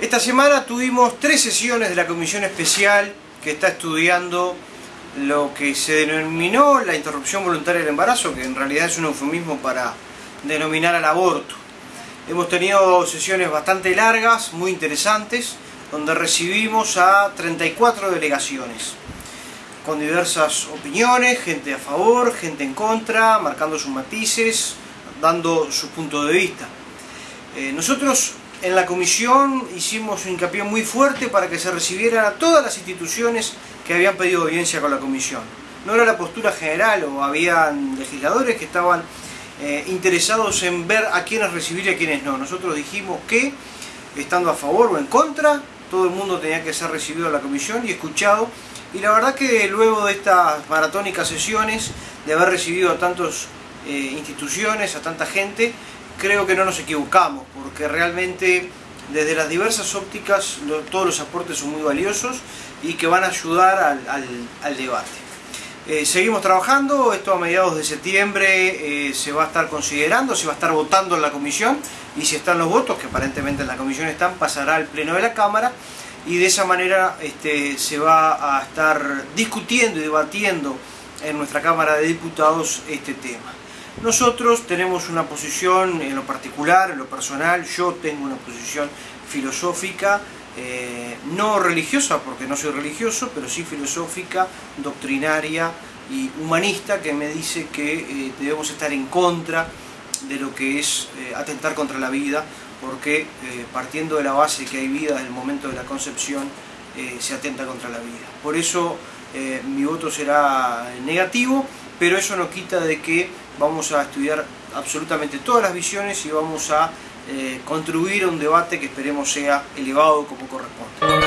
Esta semana tuvimos tres sesiones de la comisión especial que está estudiando lo que se denominó la interrupción voluntaria del embarazo, que en realidad es un eufemismo para denominar al aborto. Hemos tenido sesiones bastante largas, muy interesantes, donde recibimos a 34 delegaciones, con diversas opiniones, gente a favor, gente en contra, marcando sus matices, dando su punto de vista. Eh, nosotros en la comisión hicimos un hincapié muy fuerte para que se recibieran a todas las instituciones que habían pedido audiencia con la comisión. No era la postura general o habían legisladores que estaban eh, interesados en ver a quiénes recibir y a quiénes no. Nosotros dijimos que, estando a favor o en contra, todo el mundo tenía que ser recibido a la comisión y escuchado. Y la verdad que luego de estas maratónicas sesiones, de haber recibido a tantas eh, instituciones, a tanta gente, creo que no nos equivocamos, porque realmente desde las diversas ópticas todos los aportes son muy valiosos y que van a ayudar al, debate. Eh, seguimos trabajando, esto a mediados de septiembre eh, se va a estar considerando, se va a estar votando en la comisión y si están los votos, que aparentemente en la comisión están, pasará al pleno de la Cámara y de esa manera este, se va a estar discutiendo y debatiendo en nuestra Cámara de Diputados este tema. Nosotros tenemos una posición en lo particular, en lo personal, yo tengo una posición filosófica, eh, no religiosa porque no soy religioso, pero sí filosófica, doctrinaria y humanista que me dice que eh, debemos estar en contra de lo que es eh, atentar contra la vida, porque partiendo de la base que hay vida desde el momento de la concepción, se atenta contra la vida. Por eso mi voto será negativo, pero eso no quita de que vamos a estudiar absolutamente todas las visiones y vamos a eh, contribuir a un debate que esperemos sea elevado como corresponde.